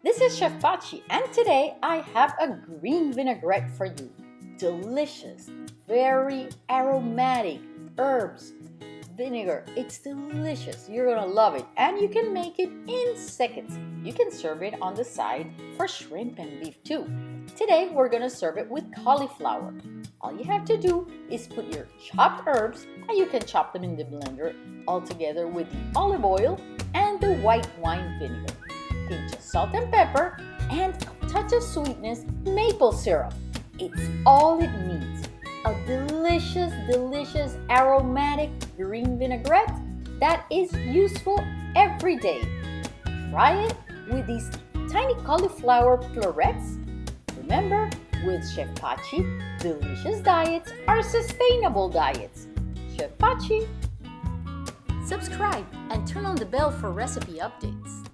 this is Chef Pachi and today I have a green vinaigrette for you. Delicious, very aromatic herbs, vinegar. It's delicious. You're gonna love it and you can make it in seconds. You can serve it on the side for shrimp and beef too. Today we're gonna serve it with cauliflower. All you have to do is put your chopped herbs and you can chop them in the blender all together with the olive oil and the white wine vinegar pinch of salt and pepper, and a touch of sweetness, maple syrup. It's all it needs. A delicious, delicious, aromatic green vinaigrette that is useful every day. Try it with these tiny cauliflower florets. Remember, with Chef Pachi, delicious diets are sustainable diets. Chef Pachi. Subscribe and turn on the bell for recipe updates.